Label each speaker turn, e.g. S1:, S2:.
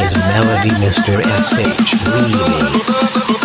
S1: Is Melody Mr. SH Remix.